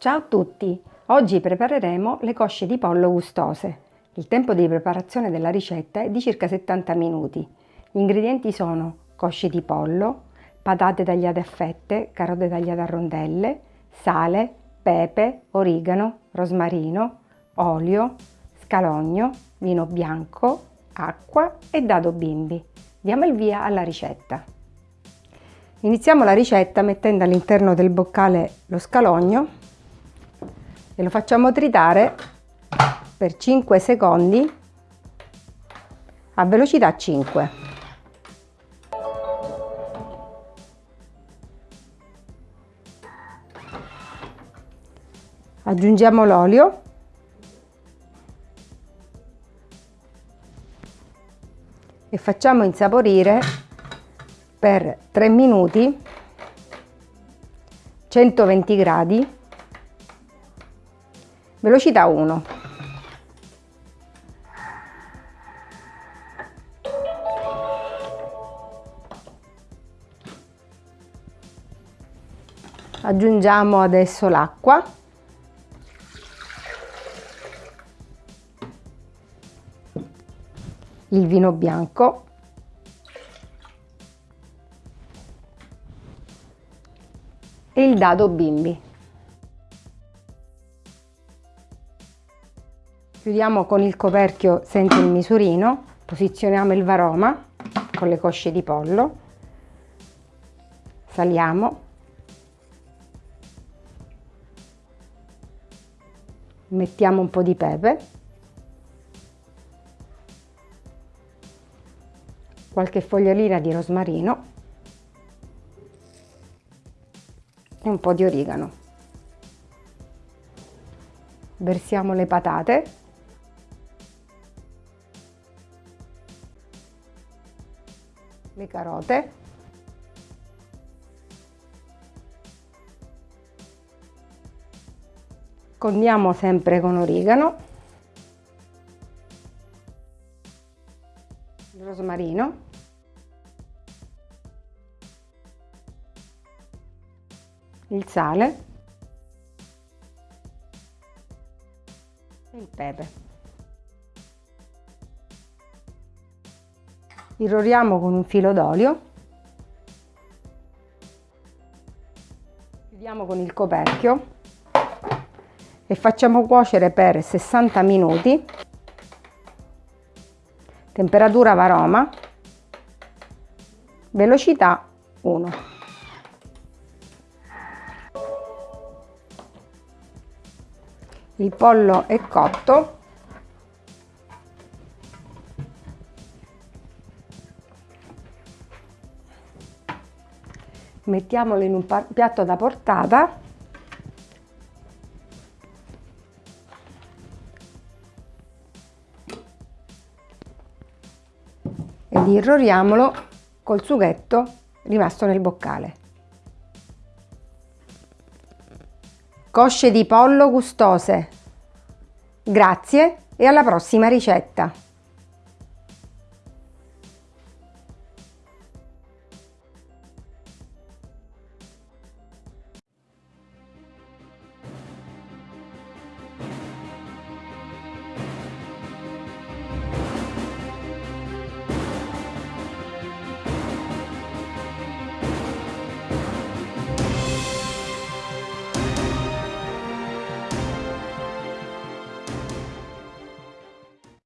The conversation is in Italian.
Ciao a tutti! Oggi prepareremo le cosce di pollo gustose. Il tempo di preparazione della ricetta è di circa 70 minuti. Gli ingredienti sono cosce di pollo, patate tagliate a fette, carote tagliate a rondelle, sale, pepe, origano, rosmarino, olio, scalogno, vino bianco, acqua e dado bimbi. Diamo il via alla ricetta. Iniziamo la ricetta mettendo all'interno del boccale lo scalogno e lo facciamo tritare per 5 secondi a velocità 5. Aggiungiamo l'olio e facciamo insaporire per 3 minuti 120 gradi velocità 1 aggiungiamo adesso l'acqua. Il vino bianco. E il dado bimbi Chiudiamo con il coperchio senza il misurino, posizioniamo il varoma con le cosce di pollo, saliamo, mettiamo un po' di pepe, qualche fogliolina di rosmarino e un po' di origano. Versiamo le patate le carote, condiamo sempre con origano, il rosmarino, il sale. E il pepe. Irroriamo con un filo d'olio, chiudiamo con il coperchio. E facciamo cuocere per 60 minuti, temperatura varoma, velocità 1. Il pollo è cotto, mettiamolo in un piatto da portata ed irroriamolo col sughetto rimasto nel boccale. Cosce di pollo gustose. Grazie e alla prossima ricetta!